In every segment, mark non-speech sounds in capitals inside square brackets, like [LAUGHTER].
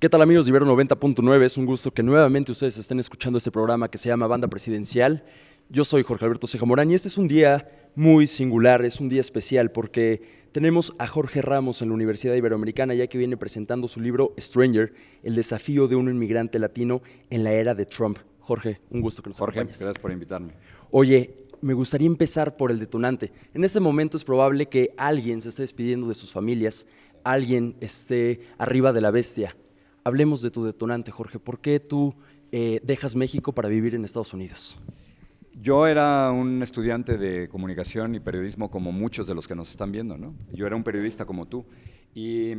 ¿Qué tal amigos de Ibero 90.9? Es un gusto que nuevamente ustedes estén escuchando este programa que se llama Banda Presidencial. Yo soy Jorge Alberto Ceja Morán y este es un día muy singular, es un día especial porque tenemos a Jorge Ramos en la Universidad Iberoamericana ya que viene presentando su libro Stranger, el desafío de un inmigrante latino en la era de Trump. Jorge, un gusto que nos Jorge, acompañes. gracias por invitarme. Oye, me gustaría empezar por el detonante. En este momento es probable que alguien se esté despidiendo de sus familias, alguien esté arriba de la bestia. Hablemos de tu detonante, Jorge. ¿Por qué tú eh, dejas México para vivir en Estados Unidos? Yo era un estudiante de comunicación y periodismo como muchos de los que nos están viendo, ¿no? Yo era un periodista como tú y,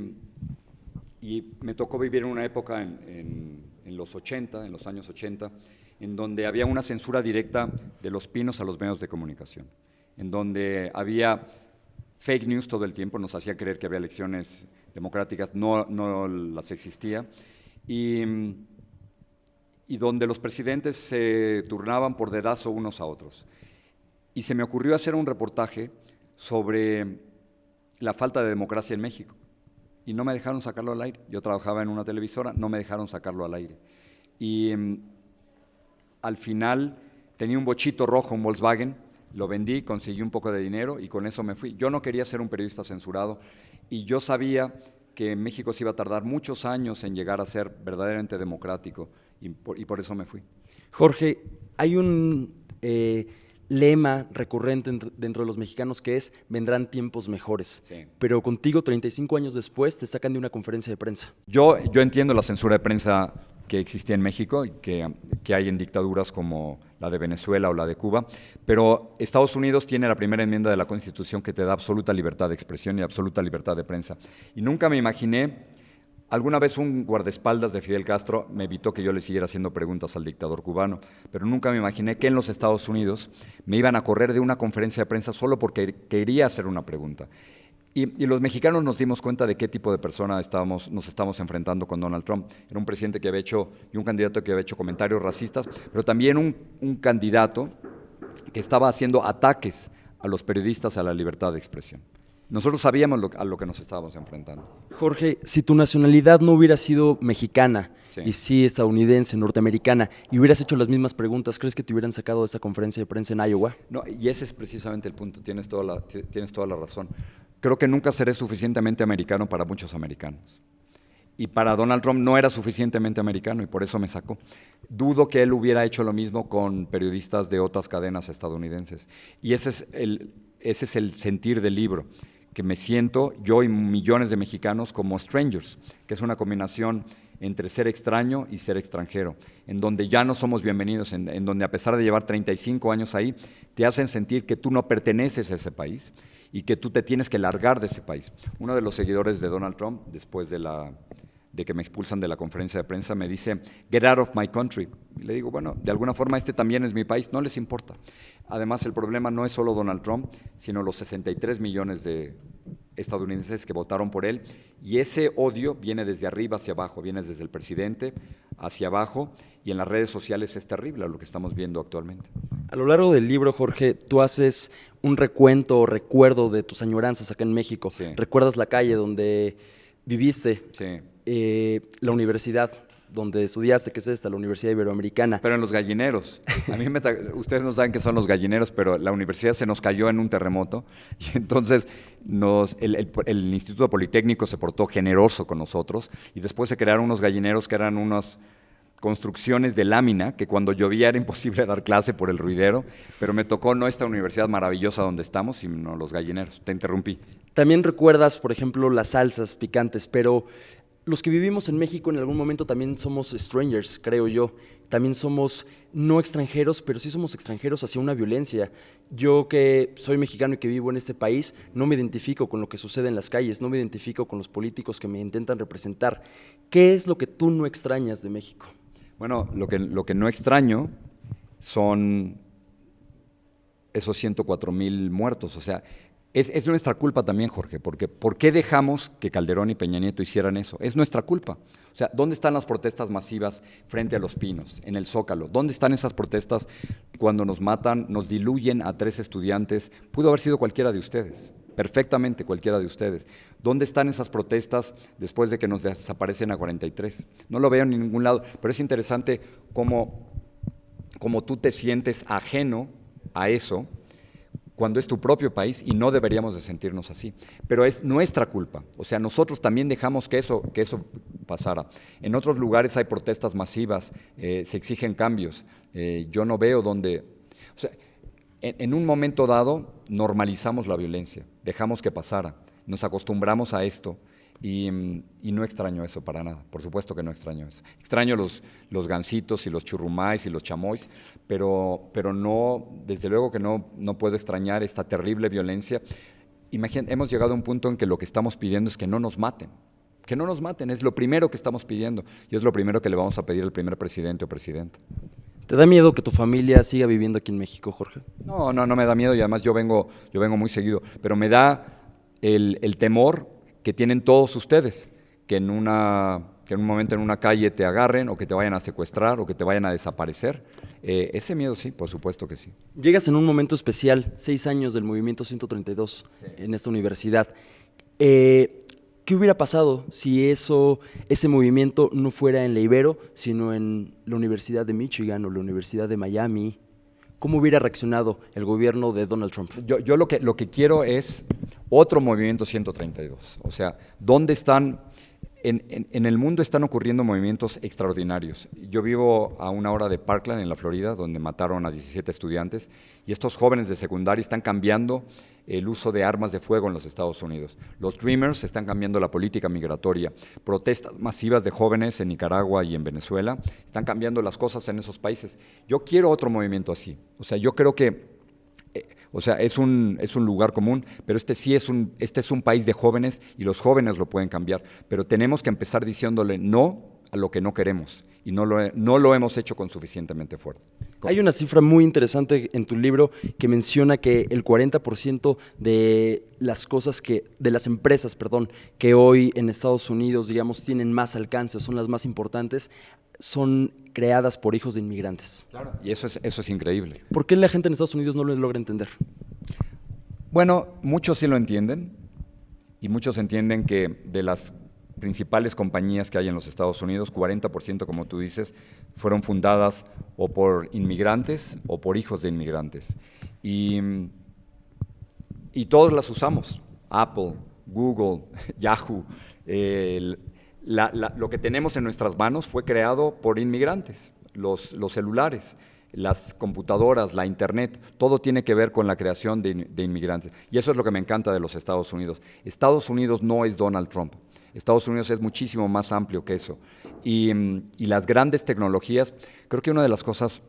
y me tocó vivir en una época en, en, en, los 80, en los años 80, en donde había una censura directa de los pinos a los medios de comunicación, en donde había fake news todo el tiempo, nos hacía creer que había elecciones democráticas, no, no las existía, y, y, donde los presidentes se turnaban por dedazo unos a otros. Y se me ocurrió hacer un reportaje sobre la falta de democracia en México. Y no me dejaron sacarlo al aire. Yo trabajaba en una televisora, no me dejaron sacarlo al aire. Y al final tenía un bochito rojo, un Volkswagen, lo vendí, conseguí un poco de dinero y con eso me fui. Yo no quería ser un periodista censurado y yo sabía que México se iba a tardar muchos años en llegar a ser verdaderamente democrático y por, y por eso me fui. Jorge, hay un eh, lema recurrente dentro de los mexicanos que es vendrán tiempos mejores, sí. pero contigo 35 años después te sacan de una conferencia de prensa. Yo, yo entiendo la censura de prensa que existía en México y que, que, hay en dictaduras como la de Venezuela o la de Cuba, pero Estados Unidos tiene la primera enmienda de la Constitución que te da absoluta libertad de expresión y absoluta libertad de prensa. Y nunca me imaginé, alguna vez un guardaespaldas de Fidel Castro me evitó que yo le siguiera haciendo preguntas al dictador cubano, pero nunca me imaginé que en los Estados Unidos me iban a correr de una conferencia de prensa solo porque quería hacer una pregunta. Y, y, los mexicanos nos dimos cuenta de qué tipo de persona estábamos, nos estábamos enfrentando con Donald Trump. Era un presidente que había hecho, y un candidato que había hecho comentarios racistas, pero también un, un candidato que estaba haciendo ataques a los periodistas, a la libertad de expresión. Nosotros sabíamos lo, a lo que nos estábamos enfrentando. Jorge, si tu nacionalidad no hubiera sido mexicana Sí. y sí estadounidense, norteamericana, y hubieras hecho las mismas preguntas, ¿crees que te hubieran sacado de esa conferencia de prensa en Iowa? No, y ese es precisamente el punto, tienes toda la, tienes toda la razón. Creo que nunca seré suficientemente americano para muchos americanos. Y para Donald Trump no era suficientemente americano y por eso me sacó. Dudo que él hubiera hecho lo mismo con periodistas de otras cadenas estadounidenses. Y ese es el, ese es el sentir del libro, que me siento yo y millones de mexicanos como strangers, que es una combinación entre ser extraño y ser extranjero, en donde ya no somos bienvenidos, en, en, donde a pesar de llevar 35 años ahí, te hacen sentir que tú no perteneces a ese país y que tú te tienes que largar de ese país. Uno de los seguidores de Donald Trump, después de, que me expulsan de la conferencia de prensa, me dice, get out of my country. Y le digo, bueno, de alguna forma este también es mi país, no les importa. Además, el problema no es solo Donald Trump, sino los 63 millones de estadounidenses que votaron por él, y ese odio viene desde arriba hacia abajo, viene desde el presidente hacia abajo, y en las redes sociales es terrible lo que estamos viendo actualmente. A lo largo del libro, Jorge, tú haces un recuento o recuerdo de tus añoranzas acá en México. Sí. Recuerdas la calle donde viviste, Sí. eh, la universidad donde estudiaste, que es esta, la Universidad Iberoamericana. Pero en los gallineros. A mí me ustedes no saben qué son los gallineros, pero la universidad se nos cayó en un terremoto [LAUGHS] y entonces nos, el, el, el, Instituto Politécnico se portó generoso con nosotros y después se crearon unos gallineros que eran unas construcciones de lámina que cuando llovía era imposible [LAUGHS] dar clase por el ruidero, pero me tocó no esta universidad maravillosa donde estamos, sino los gallineros. Te interrumpí. También recuerdas, por ejemplo, las salsas picantes, pero los que vivimos en México en algún momento también somos strangers, creo yo. También somos no extranjeros, pero sí somos extranjeros hacia una violencia. Yo que soy mexicano y que vivo en este país, no me identifico con lo que sucede en las calles, no me identifico con los políticos que me intentan representar. ¿Qué es lo que tú no extrañas de México? Bueno, lo que, lo que no extraño son esos 104 mil muertos. O sea, es, es, nuestra culpa también, Jorge, porque ¿por qué dejamos que Calderón y Peña Nieto hicieran eso? Es nuestra culpa. O sea, ¿dónde están las protestas masivas frente a los pinos, en el Zócalo? ¿Dónde están esas protestas cuando nos matan, nos diluyen a tres estudiantes? Pudo haber sido cualquiera de ustedes. perfectamente cualquiera de ustedes. ¿Dónde están esas protestas después de que nos desaparecen a 43? No lo veo en ningún lado, pero es interesante cómo, cómo tú te sientes ajeno a eso cuando es tu propio país y no deberíamos de sentirnos así. Pero es nuestra culpa. O sea, nosotros también dejamos que eso, que eso pasara. En otros lugares hay protestas masivas, eh, se exigen cambios. Eh, yo no veo dónde... O sea, en, un momento dado normalizamos la violencia, dejamos que pasara, nos acostumbramos a esto y, no extraño eso para nada, por supuesto que no extraño eso. Extraño los, los gansitos y los churrumais y los chamois, pero, pero no, desde luego que no, no puedo extrañar esta terrible violencia. Imaginen, hemos llegado a un punto en que lo que estamos pidiendo es que no nos maten, que no nos maten, es lo primero que estamos pidiendo y es lo primero que le vamos a pedir al primer presidente o presidenta. ¿Te da miedo que tu familia siga viviendo aquí en México, Jorge? No, no, no me da miedo y además yo vengo, yo vengo muy seguido, pero me da el, el temor que tienen todos ustedes, que en, una, que en un momento en una calle te agarren o que te vayan a secuestrar o que te vayan a desaparecer. Eh, ese miedo sí, por supuesto que sí. Llegas en un momento especial, seis años del movimiento 132 en esta universidad. Eh, ¿Qué hubiera pasado si eso, ese movimiento no fuera en la Ibero, sino en la Universidad de Michigan o la Universidad de Miami? ¿Cómo hubiera reaccionado el gobierno de Donald Trump? Yo, lo, que, lo que quiero es otro movimiento 132. O sea, ¿dónde están en, el mundo están ocurriendo movimientos extraordinarios. Yo vivo a una hora de Parkland, en la Florida, donde mataron a 17 estudiantes, y estos jóvenes de secundaria están cambiando el uso de armas de fuego en los Estados Unidos. Los Dreamers están cambiando la política migratoria. Protestas masivas de jóvenes en Nicaragua y en Venezuela están cambiando las cosas en esos países. Yo quiero otro movimiento así. O sea, yo creo que o sea, es un, es un lugar común, pero este sí es un, este es un país de jóvenes y los jóvenes lo pueden cambiar. Pero tenemos que empezar diciéndole no a lo que no queremos y no lo, no lo hemos hecho con suficientemente fuerza. Hay una cifra muy interesante en tu libro que menciona que el 40% de las cosas que, de las empresas, perdón, que hoy en Estados Unidos, digamos, tienen más alcance, son las más importantes, son creadas por hijos de inmigrantes. Claro. Y eso es, eso es increíble. ¿Por qué la gente en Estados Unidos no lo logra entender? Bueno, muchos sí lo entienden y muchos entienden que de las principales compañías que hay en los Estados Unidos, 40% como tú dices, fueron fundadas o por inmigrantes o por hijos de inmigrantes. Y, y todos las usamos, Apple, Google, [LAUGHS] Yahoo, el lo que tenemos en nuestras manos fue creado por inmigrantes, los, celulares, las computadoras, la internet, todo tiene que ver con la creación de, inmigrantes. Y eso es lo que me encanta de los Estados Unidos. Estados Unidos no es Donald Trump. Estados Unidos es muchísimo más amplio que eso. Y, y las grandes tecnologías, creo que una de las cosas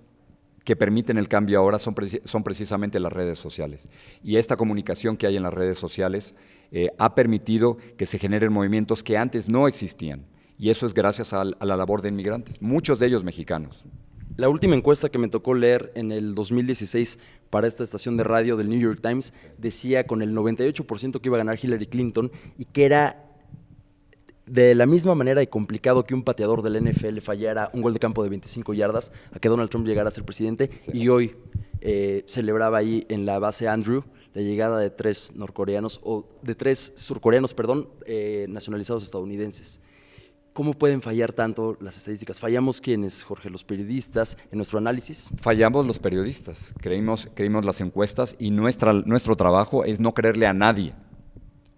que permiten el cambio ahora son, son, precisamente las redes sociales. Y esta comunicación que hay en las redes sociales eh, ha permitido que se generen movimientos que antes no existían. Y eso es gracias a, la labor de inmigrantes, muchos de ellos mexicanos. La última encuesta que me tocó leer en el 2016 para esta estación de radio del New York Times decía con el 98% que iba a ganar Hillary Clinton y que era de la misma manera y complicado que un pateador del NFL fallara un gol de campo de 25 yardas a que Donald Trump llegara a ser presidente y hoy eh, celebraba ahí en la base Andrew la llegada de tres norcoreanos o de tres surcoreanos, perdón, eh, nacionalizados estadounidenses. ¿Cómo pueden fallar tanto las estadísticas? ¿Fallamos quiénes, Jorge, los periodistas, en nuestro análisis? Fallamos los periodistas, creímos, creímos las encuestas y nuestra, nuestro trabajo es no creerle a nadie,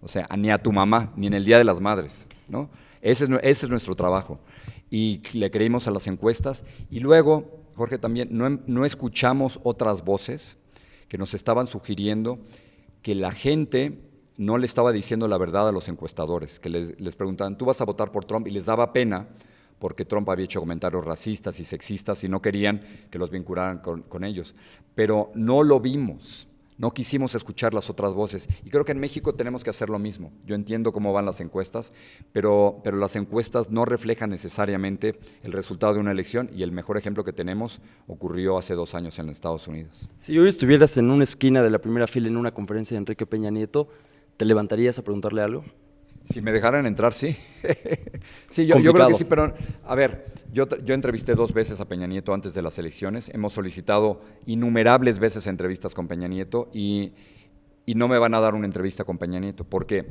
o sea, ni a tu mamá, ni en el Día de las Madres. ¿No? Ese, es, nuestro trabajo. Y le creímos a las encuestas. Y luego, Jorge, también no, no escuchamos otras voces que nos estaban sugiriendo que la gente no le estaba diciendo la verdad a los encuestadores, que les, les, preguntaban, ¿tú vas a votar por Trump? Y les daba pena porque Trump había hecho comentarios racistas y sexistas y no querían que los vincularan con ellos. Pero no lo vimos no quisimos escuchar las otras voces. Y creo que en México tenemos que hacer lo mismo. Yo entiendo cómo van las encuestas, pero, pero las encuestas no reflejan necesariamente el resultado de una elección y el mejor ejemplo que tenemos ocurrió hace dos años en Estados Unidos. Si hoy estuvieras en una esquina de la primera fila en una conferencia de Enrique Peña Nieto, ¿te levantarías a preguntarle algo? Si me dejaran entrar, sí. [LAUGHS] sí, yo, creo que sí, pero a ver, yo, yo entrevisté dos veces a Peña Nieto antes de las elecciones, hemos solicitado innumerables veces entrevistas con Peña Nieto y, y no me van a dar una entrevista con Peña Nieto, porque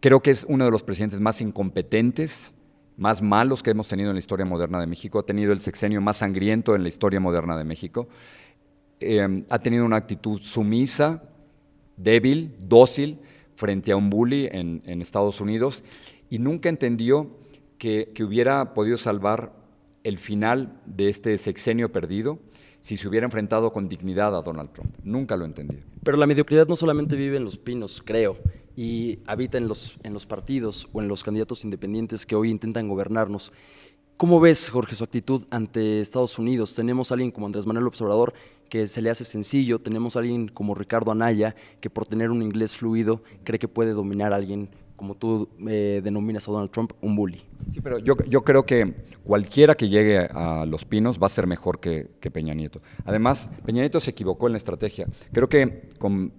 creo que es uno de los presidentes más incompetentes, más malos que hemos tenido en la historia moderna de México, ha tenido el sexenio más sangriento en la historia moderna de México, eh, ha tenido una actitud sumisa, débil, dócil, frente a un bully en, Estados Unidos, y nunca entendió que, que hubiera podido salvar el final de este sexenio perdido si se hubiera enfrentado con dignidad a Donald Trump. Nunca lo entendió. Pero la mediocridad no solamente vive en los pinos, creo, y habita en los, en los partidos o en los candidatos independientes que hoy intentan gobernarnos. ¿Cómo ves, Jorge, su actitud ante Estados Unidos? Tenemos a alguien como Andrés Manuel Observador que se le hace sencillo, tenemos a alguien como Ricardo Anaya que por tener un inglés fluido cree que puede dominar a alguien como tú eh, denominas a Donald Trump, un bully. Sí, pero yo, yo, creo que cualquiera que llegue a Los Pinos va a ser mejor que, Peña Nieto. Además, Peña Nieto se equivocó en la estrategia. Creo que con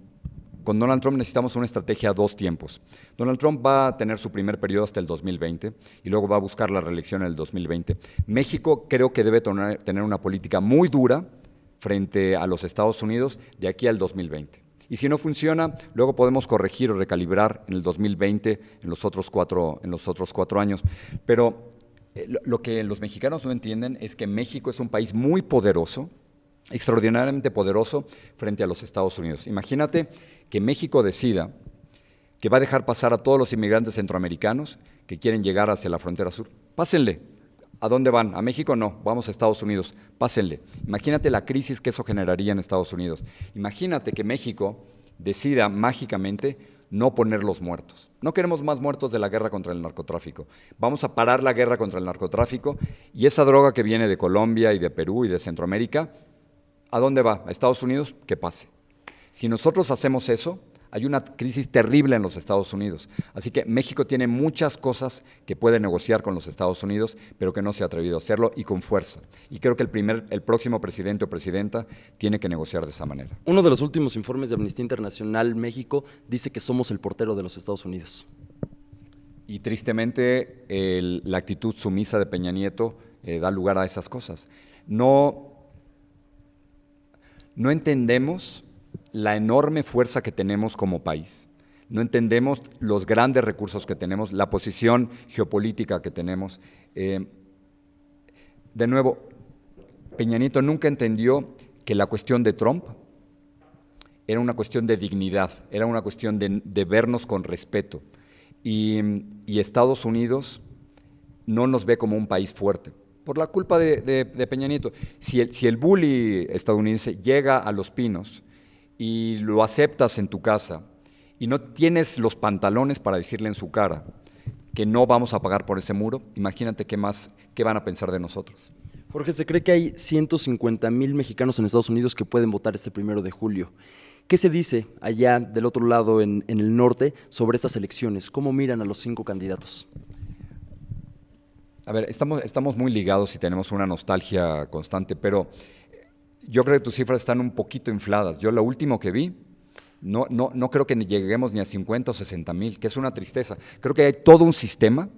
con Donald Trump necesitamos una estrategia a dos tiempos. Donald Trump va a tener su primer periodo hasta el 2020 y luego va a buscar la reelección en el 2020. México creo que debe tener una política muy dura frente a los Estados Unidos de aquí al 2020. Y si no funciona, luego podemos corregir o recalibrar en el 2020, en los otros cuatro, en los otros cuatro años. Pero eh, lo que los mexicanos no entienden es que México es un país muy poderoso, extraordinariamente poderoso frente a los Estados Unidos. Imagínate que México decida que va a dejar pasar a todos los inmigrantes centroamericanos que quieren llegar hacia la frontera sur. Pásenle. ¿A dónde van? ¿A México? No, vamos a Estados Unidos. Pásenle. Imagínate la crisis que eso generaría en Estados Unidos. Imagínate que México decida mágicamente no poner los muertos. No queremos más muertos de la guerra contra el narcotráfico. Vamos a parar la guerra contra el narcotráfico y esa droga que viene de Colombia y de Perú y de Centroamérica, ¿a dónde va? ¿A Estados Unidos? Que pase. Si nosotros hacemos eso, hay una crisis terrible en los Estados Unidos. Así que México tiene muchas cosas que puede negociar con los Estados Unidos, pero que no se ha atrevido a hacerlo y con fuerza. Y creo que el, primer, el próximo presidente o presidenta tiene que negociar de esa manera. Uno de los últimos informes de Amnistía Internacional México dice que somos el portero de los Estados Unidos. Y tristemente la actitud sumisa de Peña Nieto eh, da lugar a esas cosas. No, no entendemos la enorme fuerza que tenemos como país. No entendemos los grandes recursos que tenemos, la posición geopolítica que tenemos. Eh, de nuevo, Peña Nieto nunca entendió que la cuestión de Trump era una cuestión de dignidad, era una cuestión de, vernos con respeto. Y, Estados Unidos no nos ve como un país fuerte, por la culpa de, Peña Nieto. Si el, si el bully estadounidense llega a Los Pinos y lo aceptas en tu casa y no tienes los pantalones para decirle en su cara que no vamos a pagar por ese muro, imagínate qué más, qué van a pensar de nosotros. Jorge, se cree que hay 150 mil mexicanos en Estados Unidos que pueden votar este primero de julio. ¿Qué se dice allá del otro lado, en, en el norte, sobre estas elecciones? ¿Cómo miran a los cinco candidatos? A ver, estamos, estamos muy ligados y tenemos una nostalgia constante, pero yo creo que tus cifras están un poquito infladas. Yo lo último que vi, no, no, no creo que lleguemos ni a 50 o 60 mil, que es una tristeza. Creo que hay todo un sistema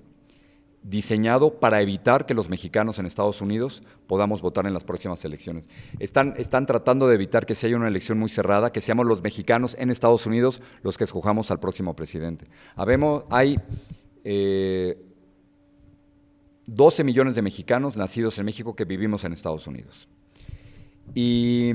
diseñado para evitar que los mexicanos en Estados Unidos podamos votar en las próximas elecciones. Están, están tratando de evitar que se haya una elección muy cerrada, que seamos los mexicanos en Estados Unidos los que escojamos al próximo presidente. Habemos, hay 12 eh, millones de mexicanos nacidos en México que vivimos en Estados Unidos. Y,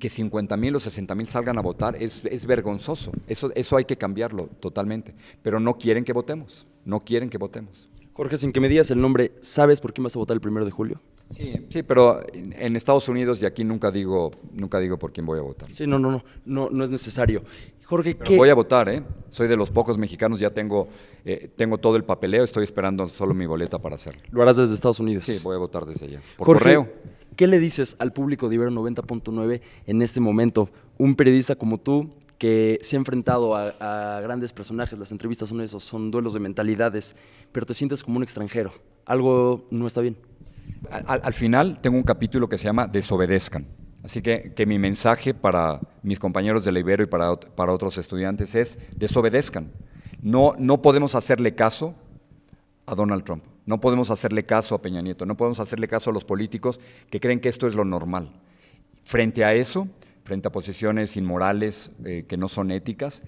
que 50 mil o 60 mil salgan a votar es, es, vergonzoso. Eso, eso hay que cambiarlo totalmente. Pero no quieren que votemos. No quieren que votemos. Jorge, sin que me digas el nombre, ¿sabes por quién vas a votar el primero de julio? Sí, sí, pero en Estados Unidos y aquí nunca digo, nunca digo por quién voy a votar. Sí, no, no, no, no, no es necesario. Jorge, ¿qué? Voy a votar, ¿eh? Soy de los pocos mexicanos, ya tengo, eh, tengo todo el papeleo, estoy esperando solo mi boleta para hacerlo. ¿Lo harás desde Estados Unidos? Sí, voy a votar desde allá. Por correo. ¿Qué le dices al público de Ibero 90.9 en este momento? Un periodista como tú que se ha enfrentado a, grandes personajes, las entrevistas son esos, son duelos de mentalidades, pero te sientes como un extranjero. Algo no está bien. Al, final tengo un capítulo que se llama Desobedezcan. Así que, que mi mensaje para mis compañeros de la Ibero y para, para otros estudiantes es desobedezcan. No, no podemos hacerle caso a Donald Trump. No podemos hacerle caso a Peña Nieto, no podemos hacerle caso a los políticos que creen que esto es lo normal. Frente a eso, frente a posiciones inmorales eh, que no son éticas,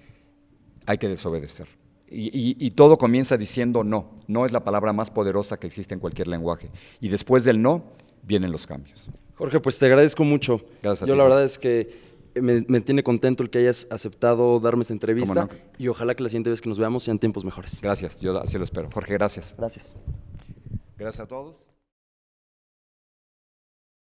hay que desobedecer. Y, y- y todo comienza diciendo no. No es la palabra más poderosa que existe en cualquier lenguaje. Y después del no, vienen los cambios. Jorge, pues te agradezco mucho. Gracias a Yo ti, la verdad es que me, me tiene contento el que hayas aceptado darme esta entrevista y ojalá que la siguiente vez que nos veamos sean tiempos mejores. Gracias, yo así lo espero. Jorge, gracias. Gracias. Gracias a todos.